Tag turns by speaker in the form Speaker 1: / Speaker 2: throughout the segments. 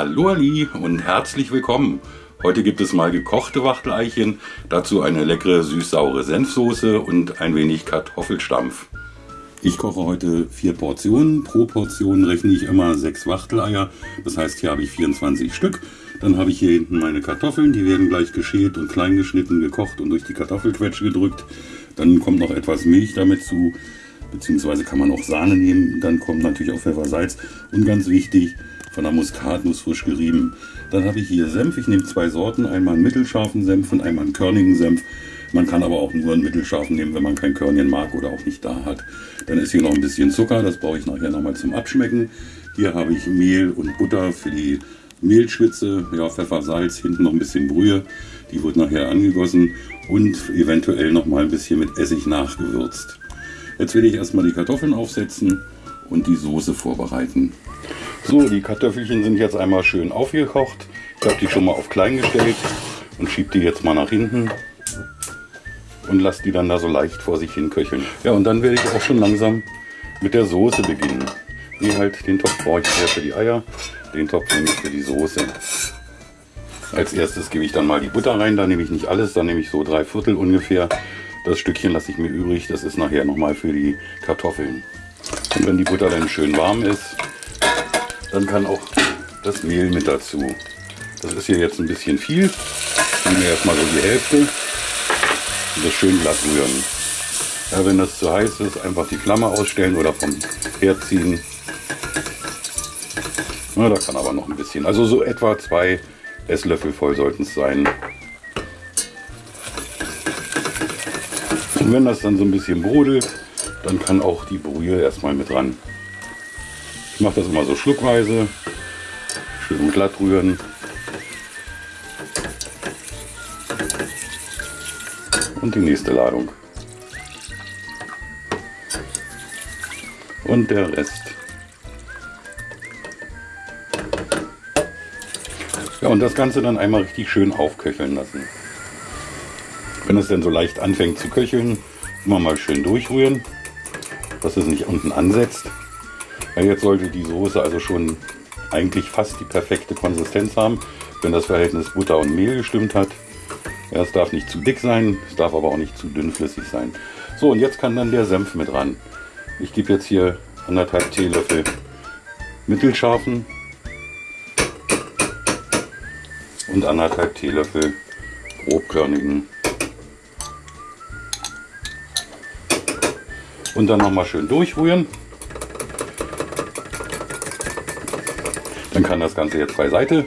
Speaker 1: Hallo Ali und herzlich willkommen. Heute gibt es mal gekochte Wachteleichen, dazu eine leckere süß-saure Senfsoße und ein wenig Kartoffelstampf. Ich koche heute vier Portionen. Pro Portion rechne ich immer sechs Wachteleier. Das heißt, hier habe ich 24 Stück. Dann habe ich hier hinten meine Kartoffeln. Die werden gleich geschält und klein geschnitten, gekocht und durch die Kartoffelquetsche gedrückt. Dann kommt noch etwas Milch damit zu, beziehungsweise kann man auch Sahne nehmen. Dann kommt natürlich auch Pfeffer, Salz und ganz wichtig, von der Muskatnuss frisch gerieben. Dann habe ich hier Senf. Ich nehme zwei Sorten, einmal einen mittelscharfen Senf und einmal einen körnigen Senf. Man kann aber auch nur einen mittelscharfen nehmen, wenn man kein Körnchen mag oder auch nicht da hat. Dann ist hier noch ein bisschen Zucker, das brauche ich nachher nochmal zum Abschmecken. Hier habe ich Mehl und Butter für die Mehlschwitze, ja, Pfeffer, Salz, hinten noch ein bisschen Brühe. Die wird nachher angegossen und eventuell nochmal ein bisschen mit Essig nachgewürzt. Jetzt werde ich erstmal die Kartoffeln aufsetzen und die Soße vorbereiten. So, die Kartoffelchen sind jetzt einmal schön aufgekocht. Ich habe die schon mal auf klein gestellt und schiebe die jetzt mal nach hinten und lasse die dann da so leicht vor sich hin köcheln. Ja, und dann werde ich auch schon langsam mit der Soße beginnen. Wie halt, den Topf brauche ich eher für die Eier, den Topf nehme ich für die Soße. Als erstes gebe ich dann mal die Butter rein, da nehme ich nicht alles, da nehme ich so drei Viertel ungefähr. Das Stückchen lasse ich mir übrig, das ist nachher nochmal für die Kartoffeln. Und wenn die Butter dann schön warm ist, dann kann auch das Mehl mit dazu. Das ist hier jetzt ein bisschen viel. Ich nehme erstmal so die Hälfte und das schön glatt rühren. Ja, wenn das zu heiß ist, einfach die Flamme ausstellen oder vom Herd ziehen. Ja, da kann aber noch ein bisschen. Also so etwa zwei Esslöffel voll sollten es sein. Und wenn das dann so ein bisschen brodelt, dann kann auch die Brühe erstmal mit ran. Ich mache das immer so schluckweise. Schön glatt rühren. Und die nächste Ladung. Und der Rest. Ja, und das Ganze dann einmal richtig schön aufköcheln lassen. Wenn es dann so leicht anfängt zu köcheln, immer mal schön durchrühren, dass es nicht unten ansetzt. Ja, jetzt sollte die Soße also schon eigentlich fast die perfekte Konsistenz haben, wenn das Verhältnis Butter und Mehl gestimmt hat. Ja, es darf nicht zu dick sein, es darf aber auch nicht zu dünnflüssig sein. So, und jetzt kann dann der Senf mit ran. Ich gebe jetzt hier anderthalb Teelöffel mittelscharfen und anderthalb Teelöffel grobkörnigen. Und dann nochmal schön durchrühren. Dann kann das Ganze jetzt beiseite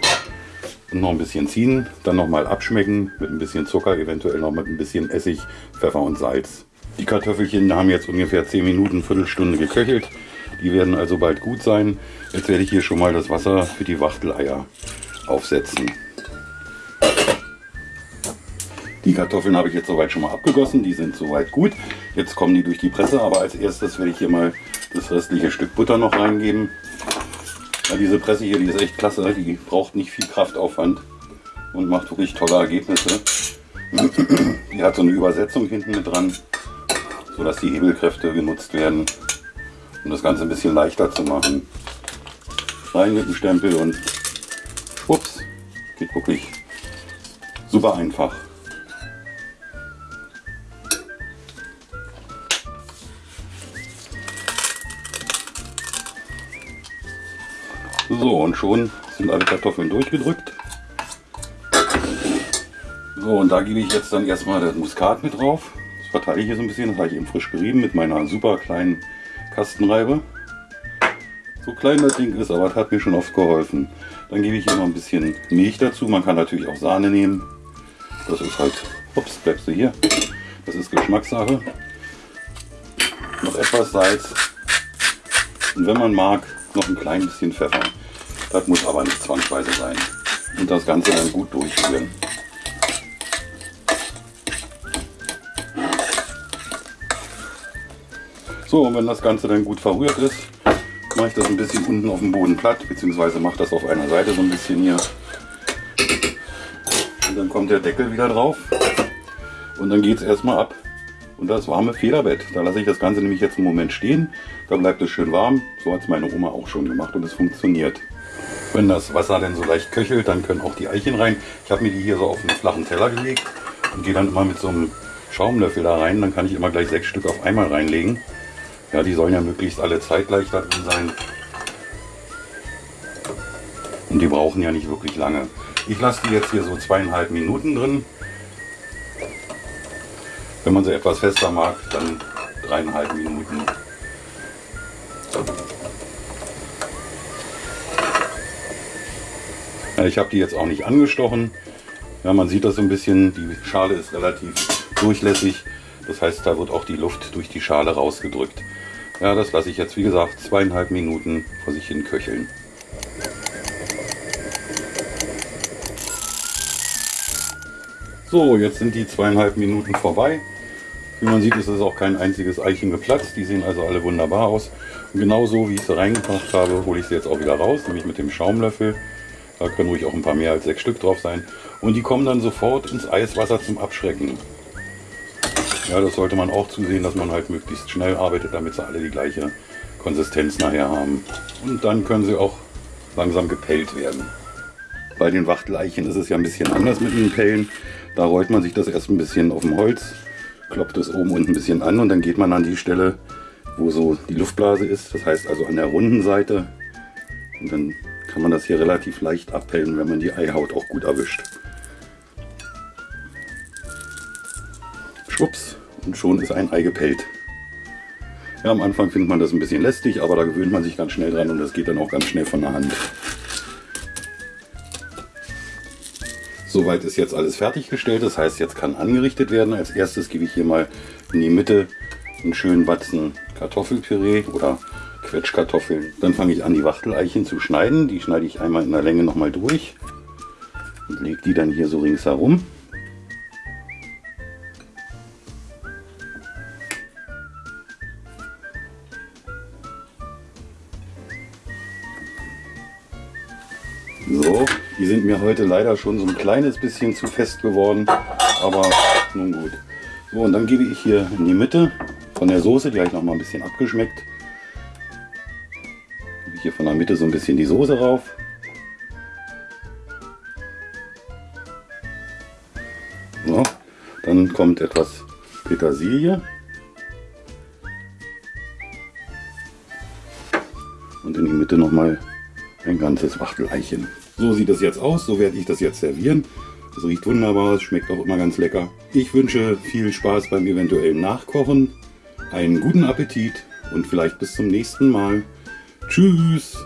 Speaker 1: noch ein bisschen ziehen, dann nochmal abschmecken mit ein bisschen Zucker, eventuell noch mit ein bisschen Essig, Pfeffer und Salz. Die Kartoffelchen haben jetzt ungefähr 10 Minuten, Viertelstunde geköchelt. Die werden also bald gut sein. Jetzt werde ich hier schon mal das Wasser für die Wachteleier aufsetzen. Die Kartoffeln habe ich jetzt soweit schon mal abgegossen, die sind soweit gut. Jetzt kommen die durch die Presse, aber als erstes werde ich hier mal das restliche Stück Butter noch reingeben. Ja, diese Presse hier, die ist echt klasse. Die braucht nicht viel Kraftaufwand und macht wirklich tolle Ergebnisse. Die hat so eine Übersetzung hinten mit dran, sodass die Hebelkräfte genutzt werden, um das Ganze ein bisschen leichter zu machen. Rein mit dem Stempel und schwupps, geht wirklich super einfach. So, und schon sind alle Kartoffeln durchgedrückt. So, und da gebe ich jetzt dann erstmal das Muskat mit drauf. Das verteile ich hier so ein bisschen. Das habe ich eben frisch gerieben mit meiner super kleinen Kastenreibe. So klein das Ding ist, aber das hat mir schon oft geholfen. Dann gebe ich hier noch ein bisschen Milch dazu. Man kann natürlich auch Sahne nehmen. Das ist halt, ups, bleibst du hier. Das ist Geschmackssache. Noch etwas Salz. Und wenn man mag, noch ein klein bisschen Pfeffer. Das muss aber nicht zwangsweise sein. Und das Ganze dann gut durchführen. So, und wenn das Ganze dann gut verrührt ist, mache ich das ein bisschen unten auf dem Boden platt, beziehungsweise mache das auf einer Seite so ein bisschen hier. Und dann kommt der Deckel wieder drauf und dann geht es erstmal ab. Und das warme Federbett. Da lasse ich das Ganze nämlich jetzt einen Moment stehen. Da bleibt es schön warm. So hat es meine Oma auch schon gemacht und es funktioniert. Wenn das Wasser dann so leicht köchelt, dann können auch die Eichen rein. Ich habe mir die hier so auf einen flachen Teller gelegt und gehe dann immer mit so einem Schaumlöffel da rein. Dann kann ich immer gleich sechs Stück auf einmal reinlegen. Ja, die sollen ja möglichst alle zeitgleich da drin sein. Und die brauchen ja nicht wirklich lange. Ich lasse die jetzt hier so zweieinhalb Minuten drin. Wenn man sie etwas fester mag, dann dreieinhalb Minuten. Ich habe die jetzt auch nicht angestochen. Ja, man sieht das so ein bisschen, die Schale ist relativ durchlässig. Das heißt, da wird auch die Luft durch die Schale rausgedrückt. Ja, das lasse ich jetzt, wie gesagt, zweieinhalb Minuten vor sich hin köcheln. So, jetzt sind die zweieinhalb Minuten vorbei. Wie man sieht, ist es auch kein einziges Eichen geplatzt. Die sehen also alle wunderbar aus. Und genauso wie ich sie reingebracht habe, hole ich sie jetzt auch wieder raus, nämlich mit dem Schaumlöffel. Da können ruhig auch ein paar mehr als sechs Stück drauf sein. Und die kommen dann sofort ins Eiswasser zum Abschrecken. Ja, das sollte man auch zusehen, dass man halt möglichst schnell arbeitet, damit sie alle die gleiche Konsistenz nachher haben. Und dann können sie auch langsam gepellt werden. Bei den Wachteleichen ist es ja ein bisschen anders mit den Pellen. Da rollt man sich das erst ein bisschen auf dem Holz, kloppt es oben und ein bisschen an und dann geht man an die Stelle, wo so die Luftblase ist. Das heißt also an der runden Seite. Und dann kann man das hier relativ leicht abpellen, wenn man die Eihaut auch gut erwischt. Schwupps, und schon ist ein Ei gepellt. Ja, am Anfang findet man das ein bisschen lästig, aber da gewöhnt man sich ganz schnell dran und das geht dann auch ganz schnell von der Hand. Soweit ist jetzt alles fertiggestellt, das heißt jetzt kann angerichtet werden. Als erstes gebe ich hier mal in die Mitte einen schönen Batzen Kartoffelpüree oder Quetschkartoffeln. Dann fange ich an die Wachteleichen zu schneiden. Die schneide ich einmal in der Länge nochmal durch und lege die dann hier so ringsherum. So, die sind mir heute leider schon so ein kleines bisschen zu fest geworden, aber nun gut. So, und dann gebe ich hier in die Mitte von der Soße, die habe ich noch mal ein bisschen abgeschmeckt, hier von der Mitte so ein bisschen die Soße rauf. So, dann kommt etwas Petersilie. Und in die Mitte nochmal ein ganzes Wachteleichen. So sieht das jetzt aus, so werde ich das jetzt servieren. Es riecht wunderbar, es schmeckt auch immer ganz lecker. Ich wünsche viel Spaß beim eventuellen Nachkochen, einen guten Appetit und vielleicht bis zum nächsten Mal. Tschüss!